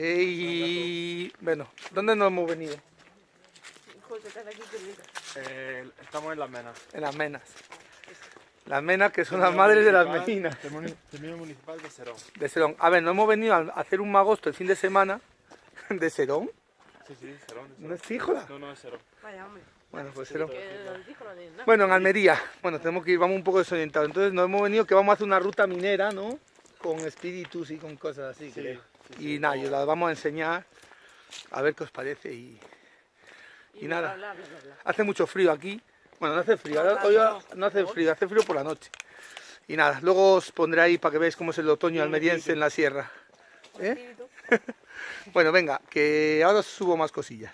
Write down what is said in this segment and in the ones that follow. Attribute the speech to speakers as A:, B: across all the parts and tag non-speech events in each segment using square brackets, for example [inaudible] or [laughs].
A: Y bueno, ¿dónde nos hemos venido?
B: Eh, estamos en las menas.
A: En las menas. Las menas que son las madres de las meninas.
B: Terminal municipal de Serón.
A: De Serón. A ver, nos hemos venido a hacer un magosto el fin de semana [laughs] de Serón.
B: Sí, sí, Serón.
A: ¿No es Fíjola?
B: No, no es Serón.
C: Vaya, hombre.
A: Bueno, pues Serón. Bueno, en Almería. Bueno, tenemos que ir, vamos un poco desorientados. Entonces nos hemos venido que vamos a hacer una ruta minera, ¿no? Con espíritus y con cosas así.
B: Sí,
A: creo. Y nada, yo las vamos a enseñar a ver qué os parece y, y nada.
C: bla, bla, bla, bla.
A: hace mucho frío aquí. Bueno, no hace frío, ahora, hoy no hace frío, hace frío por la noche. Y nada, luego os pondré ahí para que veáis cómo es el otoño almeriense en la sierra. ¿Eh? [laughs] Bueno, venga, que ahora os subo más cosillas.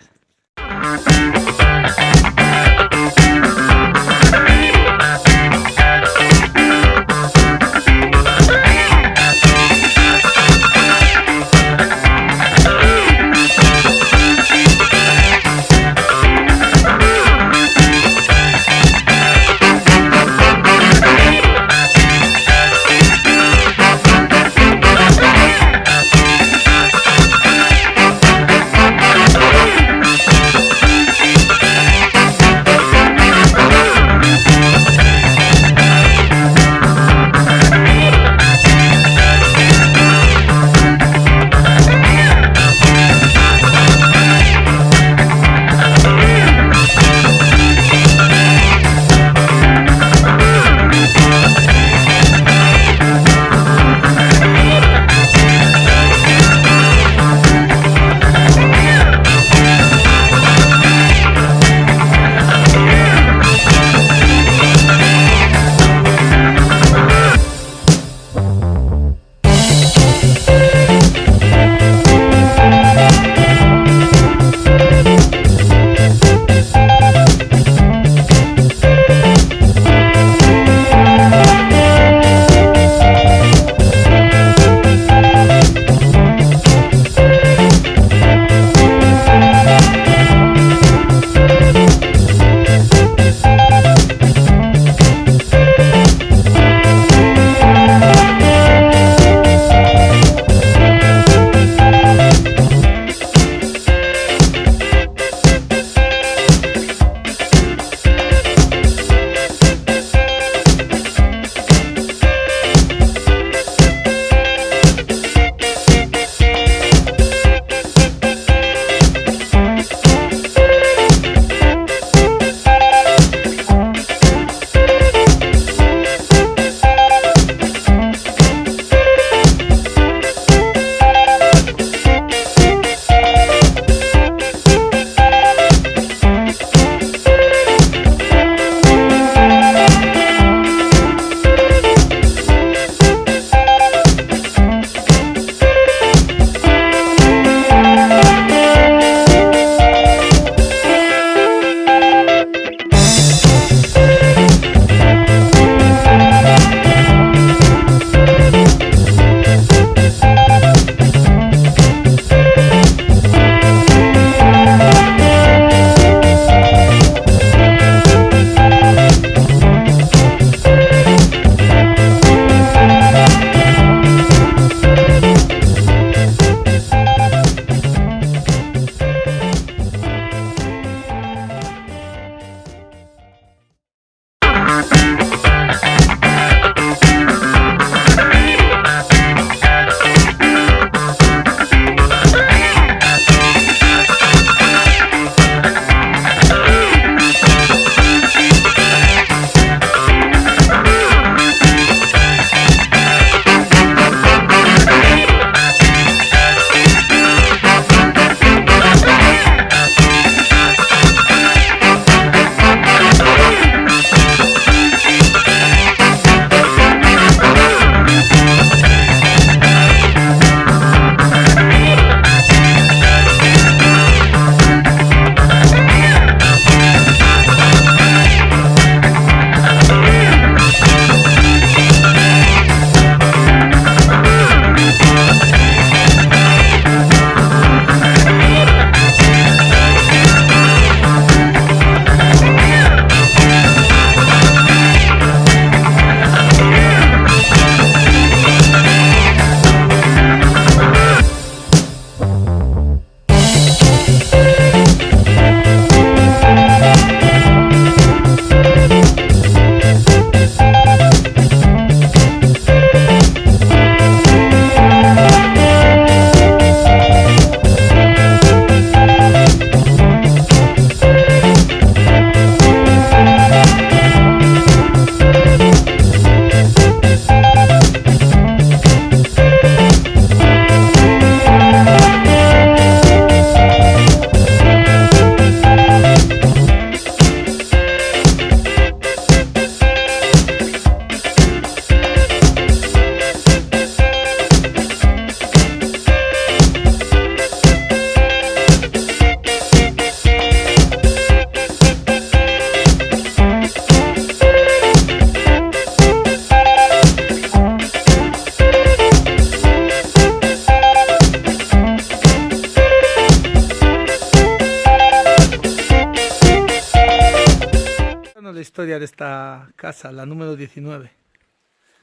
A: Historia de esta casa, la número 19.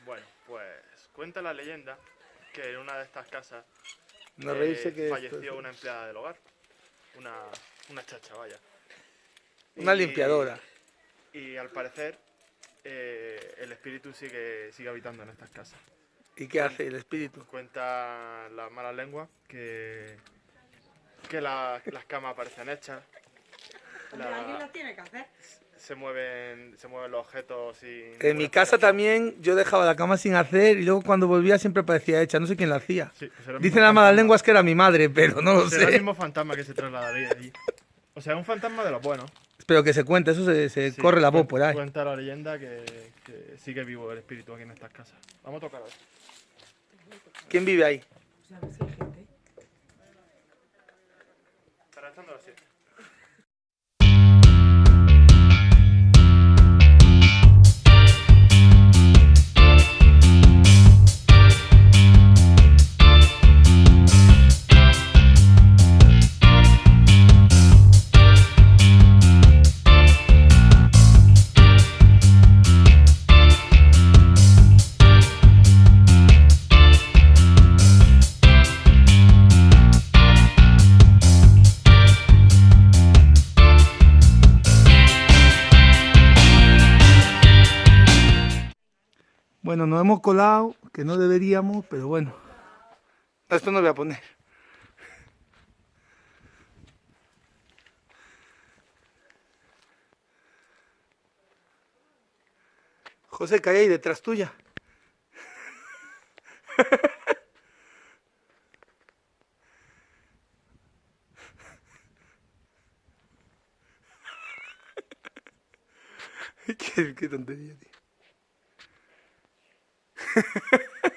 B: Bueno, pues cuenta la leyenda que en una de estas casas
A: No
B: eh,
A: que
B: falleció
A: es-
B: una empleada del hogar. Una, una chacha, vaya.
A: Una
B: Y-
A: limpiadora.
B: Y al parecer eh, el espíritu sigue, sigue habitando en estas casas.
A: ¿Y qué hace el espíritu?
B: Cuenta las malas lenguas que, que la- las camas aparecen hechas. La-
C: Alguien tiene que hacer.
B: se mueven se mueven los objetos sin
A: En mi casa también yo dejaba la cama sin hacer y luego cuando volvía siempre parecía hecha. No sé quién la hacía.
B: Sí, pues el
A: Dicen las malas lenguas que era mi madre, pero no lo
B: Será el
A: sé.
B: mismo fantasma que se trasladaría allí. O sea, un fantasma de los buenos.
A: Espero que se cuente, eso se, se
B: Sí,
A: corre la voz por ahí.
B: Cuenta la leyenda que, que sigue vivo el espíritu aquí en estas casas. Vamos a tocar a ver.
A: ¿Quién vive ahí?
C: Pues a ver si hay gente.
B: Estará echando la siesta.
A: Bueno, nos hemos colado, que no deberíamos, pero bueno. Esto no voy a poner. José, ¿qué hay ahí detrás tuya? [laughs] qué, qué tontería, tío. [laughs]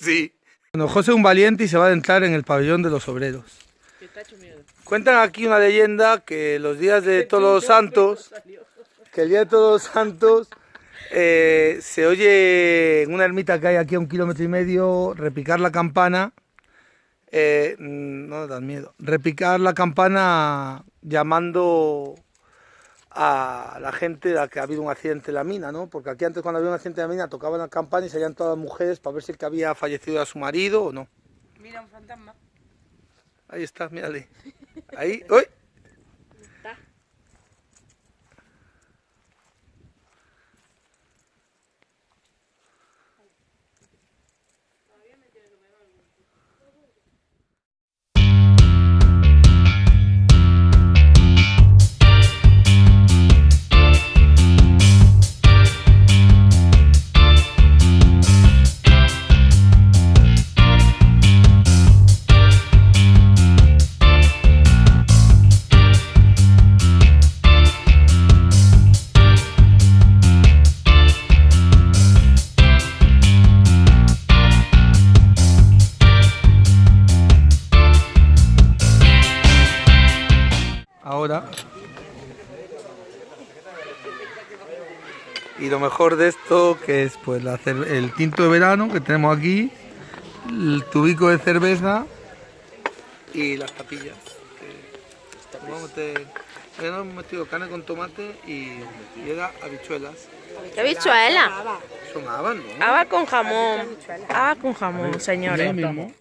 A: Sí. Bueno, José es un valiente y se va a adentrar en el pabellón de los obreros. Cuentan aquí una leyenda que los días de todos los santos, que el día de todos los santos eh, se oye en una ermita que hay aquí a un kilómetro y medio repicar la campana. eh, mm, no das miedo. Repicar la campana llamando a la gente de la que ha habido un accidente en la mina, ¿no? Porque aquí antes cuando había un accidente en la mina tocaban la campana y salían todas las mujeres para ver si el que había fallecido era su marido o no.
C: Mira un fantasma.
A: Ahí está, mírale. Ahí, ¡uy! Ahora. Y lo mejor de esto que es pues la el tinto de verano que tenemos aquí, el tubico de cerveza y las tapillas. Que vamos a meter, ya nos hemos metido carne con tomate y, y era habichuelas.
D: ¿Qué habichuela?
A: Son habas, ¿no?
D: Habas con jamón. Habas con jamón, señores.